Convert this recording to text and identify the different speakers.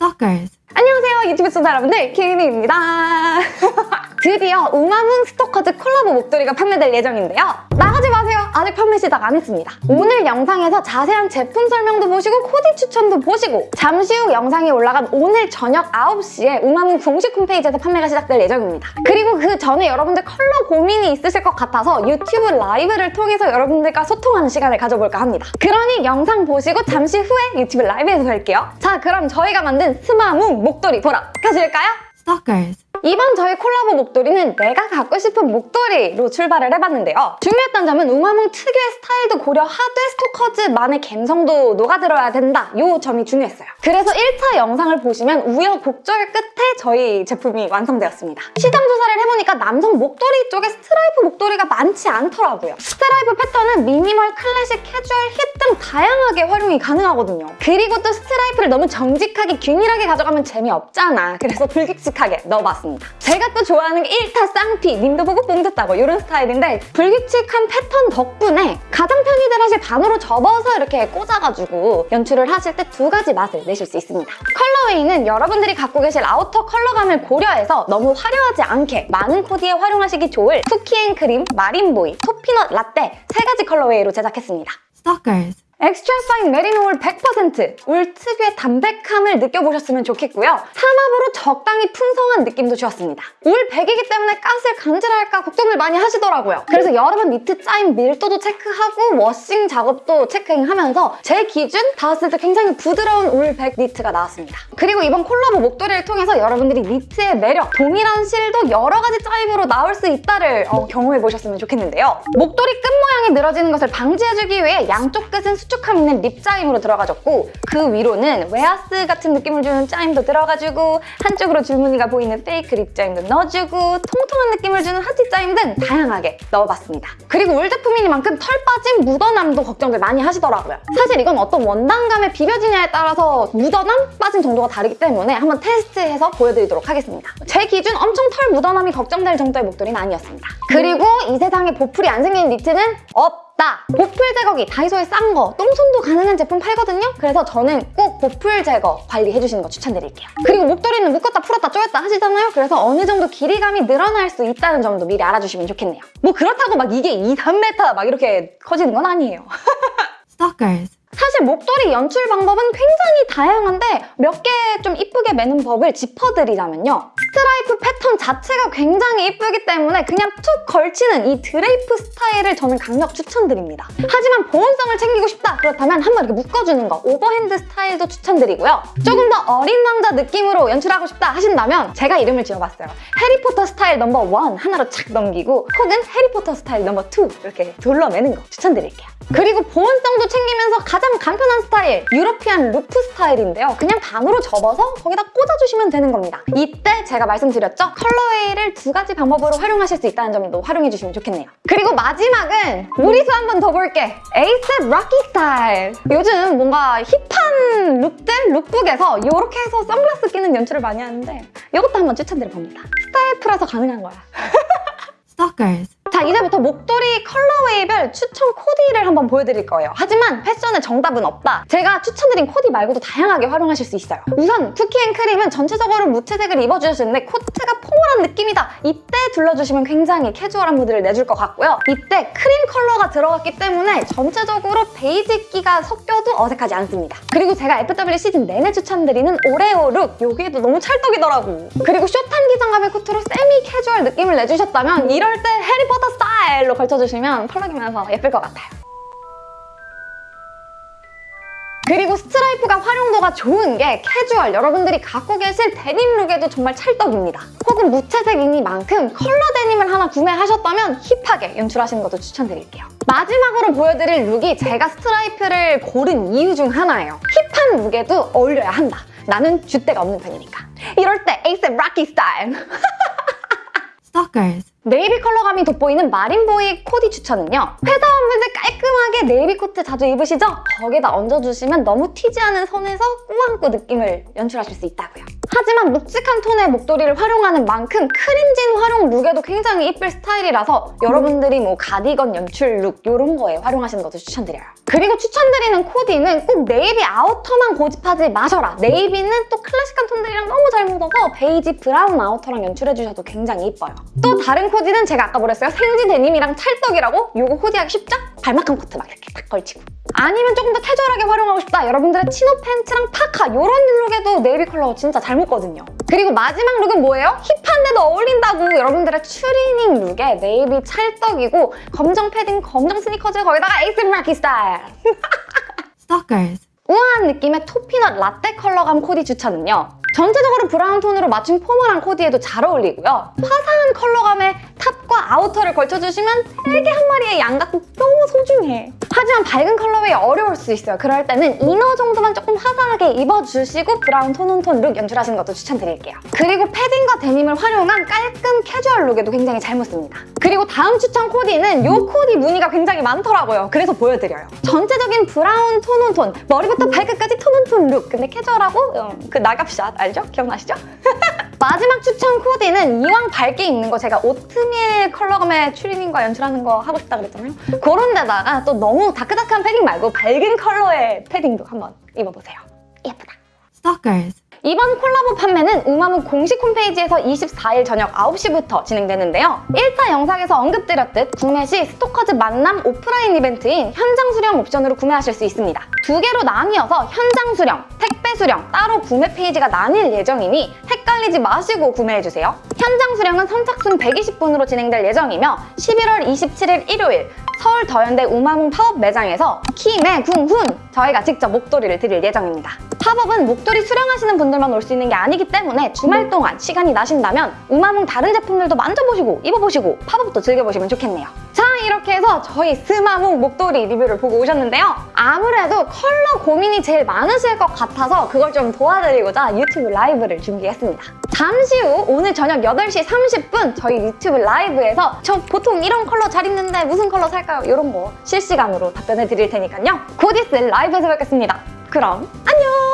Speaker 1: Stalkers.
Speaker 2: 안녕하세요 유튜브 시청자 여러분들 키미입니다 드디어 우마문 스토커즈 콜라보 목도리가 판매될 예정인데요 아직 판매 시작 안 했습니다 오늘 영상에서 자세한 제품 설명도 보시고 코디 추천도 보시고 잠시 후 영상이 올라간 오늘 저녁 9시에 우마문 공식 홈페이지에서 판매가 시작될 예정입니다 그리고 그 전에 여러분들 컬러 고민이 있으실 것 같아서 유튜브 라이브를 통해서 여러분들과 소통하는 시간을 가져볼까 합니다 그러니 영상 보시고 잠시 후에 유튜브 라이브에서 뵐게요 자 그럼 저희가 만든 우마문 목도리 보러 가실까요?
Speaker 1: Stalkers.
Speaker 2: 이번 저희 콜라보 목도리는 내가 갖고 싶은 목도리로 출발을 해봤는데요. 중요했던 점은 우마문 특유의 스타일도 고려하되 스토커즈만의 감성도 녹아들어야 된다. 이 점이 중요했어요. 그래서 1차 영상을 보시면 우여곡절 끝에 저희 제품이 완성되었습니다. 시장 조사를 해보니까 남성 목도리 쪽에 스트라이프 목도리가 많지 않더라고요. 스트라이프 패턴은 미니멀, 클래식, 캐주얼, 힙 등 다양하게 활용이 가능하거든요. 그리고 또 스트라이프를 너무 정직하게 균일하게 가져가면 재미없잖아. 그래서 불규칙하게 넣어봤습니다. 제가 또 좋아하는 게 1타 쌍피, 님도 보고 뽕 딴다고 이런 스타일인데 불규칙한 패턴 덕분에 가장 편히들 하실 반으로 접어서 이렇게 꽂아가지고 연출을 하실 때 두 가지 맛을 내실 수 있습니다. colorway는 여러분들이 갖고 계실 outer 컬러감을 고려해서 너무 화려하지 않게 많은 코디에 활용하시기 좋을 쿠키앤크림, 마린보이, 토피넛 라떼 세 가지 colorway로 제작했습니다.
Speaker 1: Stalkers.
Speaker 2: extra fine 메리노 울 100%! 울 특유의 담백함을 느껴보셨으면 좋겠고요. 삼합으로 적당히 풍성한 느낌도 주었습니다. 울 100이기 때문에 까슬 간질할까 걱정을 많이 하시더라고요. 그래서 여러 번 니트 짜임 밀도도 체크하고 washing 작업도 체크하면서 제 기준 닿았을 때 굉장히 부드러운 울 100 니트가 나왔습니다. 그리고 이번 콜라보 목도리를 통해서 여러분들이 니트의 매력, 동일한 실도 여러 가지 짜임으로 나올 수 있다를 어, 경험해보셨으면 좋겠는데요. 목도리 끝 모양이 늘어지는 것을 방지해주기 위해 양쪽 끝은 수축감 있는 rib 짜임으로 들어가졌고 그 위로는 웨하스 같은 느낌을 주는 짜임도 들어가주고 한쪽으로 줄무늬가 보이는 fake rib 짜임도 넣어주고 통통한 느낌을 주는 하트 짜임 등 다양하게 넣어봤습니다. 그리고 울 제품이니만큼 털 빠짐, 묻어남도 걱정들 많이 하시더라고요. 사실 이건 어떤 원단감에 비벼지냐에 따라서 묻어남, 빠짐 정도가 다르기 때문에 한번 테스트해서 보여드리도록 하겠습니다. 제 기준 엄청 털 묻어남이 걱정될 정도의 목도리는 아니었습니다. 그리고 이 세상에 보풀이 안 생기는 니트는 없! 다 보풀 제거기 다이소에 싼 거 똥손도 가능한 제품 팔거든요 그래서 저는 꼭 보풀 제거 관리해주시는 거 추천드릴게요 그리고 목도리는 묶었다 풀었다 조였다 하시잖아요 그래서 어느 정도 길이감이 늘어날 수 있다는 점도 미리 알아주시면 좋겠네요 뭐 그렇다고 막 이게 2, 3m 막 이렇게 커지는 건 아니에요
Speaker 1: Stalkers.
Speaker 2: 사실 목도리 연출 방법은 굉장히 다양한데 몇 개 좀 이쁘게 매는 법을 짚어드리자면요. 스트라이프 패턴 자체가 굉장히 이쁘기 때문에 그냥 툭 걸치는 이 drape 스타일을 저는 강력 추천드립니다. 하지만 보온성을 챙기고 싶다 그렇다면 한번 이렇게 묶어주는 거 overhand 스타일도 추천드리고요. 조금 더 어린 왕자 느낌으로 연출하고 싶다 하신다면 제가 이름을 지어봤어요. 해리포터 스타일 number one 하나로 착 넘기고 혹은 해리포터 스타일 number two 이렇게 둘러매는 거 추천드릴게요. 그리고 보온성도 챙기면서 가장 간편한 스타일 European loop 스타일인데요. 그냥 반으로 접어서 거기다 꽂아주시면 되는 겁니다. 이때 제가 말씀드렸죠? colorway를 두 가지 방법으로 활용하실 수 있다는 점도 활용해 주시면 좋겠네요. 그리고 마지막은 무리수 한 번 더 볼게. 에이셉 락키 스타일. 요즘 뭔가 hip한 look들, lookbook에서 이렇게 해서 선글라스 끼는 연출을 많이 하는데 이것도 한번 추천드려 봅니다. 스타일 풀어서 가능한 거야.
Speaker 1: Stalkers.
Speaker 2: 자 이제부터 목도리 colorway별 추천 코디를 한번 보여드릴 거예요. 하지만 패션에 정답은 없다. 제가 추천드린 코디 말고도 다양하게 활용하실 수 있어요. 우선 쿠키앤크림은 전체적으로 무채색을 입어주셨는데 코트가 formal한 느낌이다. 이때 둘러주시면 굉장히 캐주얼한 무드를 내줄 것 같고요. 이때 크림 컬러가 들어갔기 때문에 전체적으로 베이지기가 섞여도 어색하지 않습니다. 그리고 제가 FW 시즌 내내 추천드리는 오레오 look 여기에도 너무 찰떡이더라고. 그리고 숏한 기장감의 코트로 세미 캐주얼 느낌을 내주셨다면 이럴 때 해리포터 스타일로 걸쳐주시면 펄럭이면서 예쁠 것 같아요. 그리고 스트라이프가 활용도가 좋은 게 캐주얼, 여러분들이 갖고 계실 데님 look에도 정말 찰떡입니다. 혹은 무채색이니만큼 컬러 데님을 하나 구매하셨다면 hip하게 연출하시는 것도 추천드릴게요. 마지막으로 보여드릴 look이 제가 스트라이프를 고른 이유 중 하나예요. hip한 look에도 어울려야 한다. 나는 줏대가 없는 편이니까. 이럴 때 에이셉 락키 스타일!
Speaker 1: Stalkers.
Speaker 2: 네이비 컬러감이 돋보이는 마린보이 코디 추천은요. 회사원분들 깔끔하게 네이비 코트 자주 입으시죠? 거기다 얹어주시면 너무 튀지 않은 선에서 꾸안꾸 느낌을 연출하실 수 있다고요. 하지만 묵직한 톤의 목도리를 활용하는 만큼 크림진 활용 look에도 굉장히 이쁠 스타일이라서 여러분들이 뭐 가디건 연출 look 이런 거에 활용하시는 것도 추천드려요. 그리고 추천드리는 코디는 꼭 네이비 outer만 고집하지 마셔라. 네이비는 또 클래식한 톤들이랑 너무 잘 묻어서 베이지 브라운 outer랑 연출해주셔도 굉장히 이뻐요. 또 다른 코디는 제가 아까 뭐랬어요? 생지 데님이랑 찰떡이라고? 이거 코디하기 쉽죠? 발마칸 코트 막 이렇게 딱 걸치고. 아니면 조금 더 캐주얼하게 활용하고 싶다. 여러분들의 chino 팬츠랑 파카 이런 look에도 네이비 컬러 진짜 잘 묻거든요. 그리고 마지막 look은 뭐예요? hip한데도 어울린다고 여러분들의 추리닝 look에 네이비 찰떡이고 검정 패딩, 검정 스니커즈 거기다가 에이셉 락키 스타일.
Speaker 1: Stalkers.
Speaker 2: 우아한 느낌의 토피넛 라떼 컬러감 코디 추천은요. 전체적으로 브라운 톤으로 맞춘 formal한 코디에도 잘 어울리고요. 화사한 컬러감의 outer를 걸쳐주시면 되게 한 마리의 양 같고 너무 소중해. 하지만 밝은 colorway 어려울 수 있어요. 그럴 때는 inner 정도만 조금 화사하게 입어주시고 브라운 tone on tone look 연출하시는 것도 추천드릴게요. 그리고 패딩과 데님을 활용한 깔끔 캐주얼 look에도 굉장히 잘 묻습니다. 그리고 다음 추천 코디는 이 코디 문의가 굉장히 많더라고요. 그래서 보여드려요. 전체적인 브라운 tone on tone, 머리부터 발끝까지 tone on tone look. 근데 캐주얼하고 음, 그 나갑샷 알죠? 기억나시죠? 마지막 추천 코디는 이왕 밝게 입는 거 제가 오트밀 컬러감의 추리닝과 연출하는 거 하고 싶다 그랬잖아요. 그런 데다가 또 너무 dark dark한 패딩 말고 밝은 컬러의 패딩도 한번 입어보세요. 예쁘다.
Speaker 1: Stalkers.
Speaker 2: 이번 콜라보 판매는 우마무 공식 홈페이지에서 24일 저녁 9시부터 진행되는데요. 1차 영상에서 언급드렸듯 구매 시 스토커즈 만남 오프라인 이벤트인 현장 수령 옵션으로 구매하실 수 있습니다. 두 개로 나뉘어서 현장 수령, 택배 수령 따로 구매 페이지가 나뉠 예정이니 헷갈리지 마시고 구매해주세요. 현장 수령은 선착순 120분으로 진행될 예정이며 11월 27일 일요일 서울 더현대 우마문 팝업 매장에서 키매궁훈 저희가 직접 목도리를 드릴 예정입니다. 팝업은 목도리 수령하시는 분들만 올 수 있는 게 아니기 때문에 주말 동안 시간이 나신다면 우마문 다른 제품들도 만져보시고 입어보시고 팝업도 즐겨보시면 좋겠네요. 자 이렇게 해서 저희 우마문 목도리 리뷰를 보고 오셨는데요. 아무래도 컬러 고민이 제일 많으실 것 같아서 그걸 좀 도와드리고자 유튜브 라이브를 준비했습니다. 잠시 후 오늘 저녁 8시 30분 저희 유튜브 라이브에서 저 보통 이런 컬러 잘 입는데 무슨 컬러 살까요? 이런 거 실시간으로 답변해 드릴 테니까요. 곧 있을 라이브에서 뵙겠습니다. 그럼 안녕!